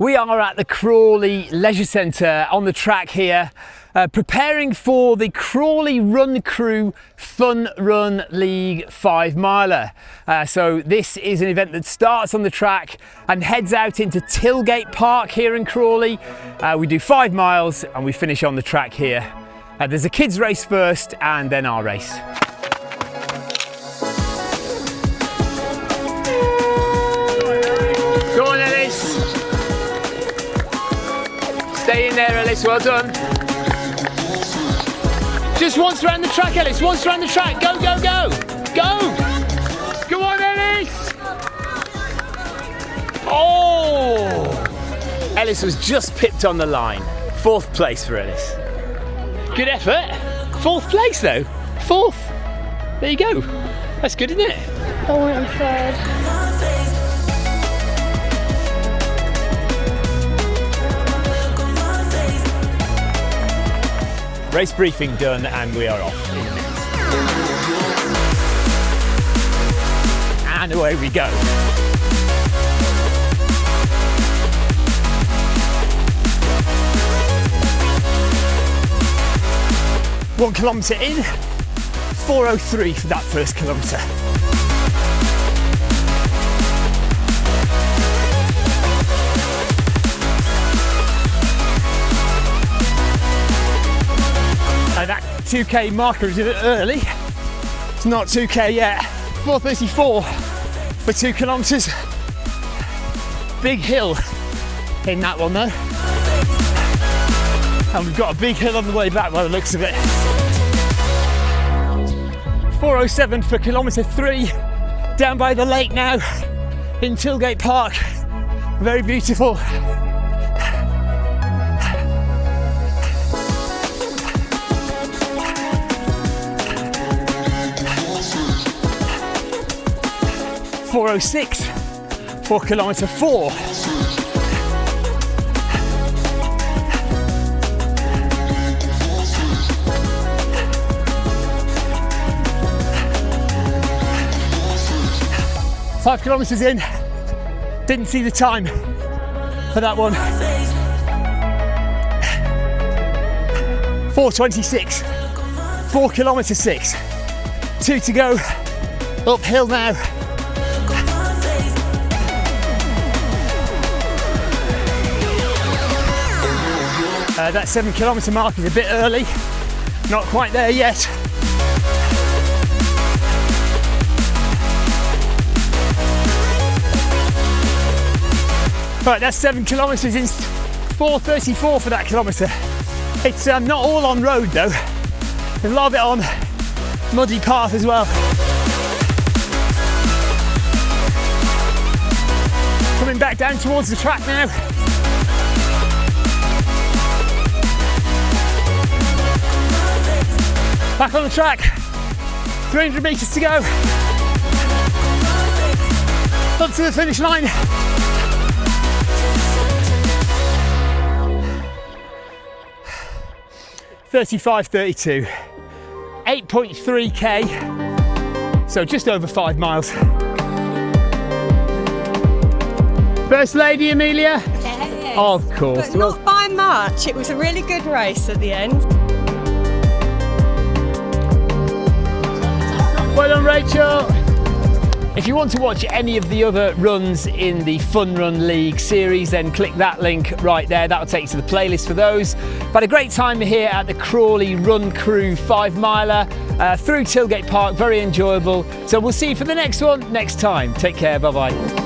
We are at the Crawley Leisure Centre on the track here, uh, preparing for the Crawley Run Crew Fun Run League 5 miler. Uh, so this is an event that starts on the track and heads out into Tilgate Park here in Crawley. Uh, we do five miles and we finish on the track here. Uh, there's a kids race first and then our race. Stay in there Ellis, well done. Just once around the track Ellis, once around the track, go, go, go! Go! Go on Ellis! Oh! Ellis was just pipped on the line. Fourth place for Ellis. Good effort. Fourth place though. Fourth. There you go. That's good, isn't it? Oh, I want third. Race briefing done and we are off. And away we go. One kilometre in, 4.03 for that first kilometre. 2k marker is a bit early. It's not 2k yet. 434 for two kilometres. Big hill in that one though. And we've got a big hill on the way back by the looks of it. 407 for kilometre three, down by the lake now in Tilgate Park. Very beautiful. Four oh six for kilometre four. Five kilometres in, didn't see the time for that one. 426, four kilometre six, two to go, uphill now. Uh, that seven kilometre mark is a bit early, not quite there yet. Right, that's seven kilometres in 4.34 for that kilometre. It's um, not all on road though. There's a lot of it on muddy path as well. Coming back down towards the track now. Back on the track. 300 metres to go. Up to the finish line. Thirty-five, thirty-two, 8.3k, so just over five miles. First lady, Amelia? Yes. Of course. But not by much. It was a really good race at the end. Done, Rachel. If you want to watch any of the other runs in the Fun Run League series, then click that link right there. That'll take you to the playlist for those. But a great time here at the Crawley Run Crew five miler uh, through Tilgate Park. Very enjoyable. So we'll see you for the next one next time. Take care. Bye bye.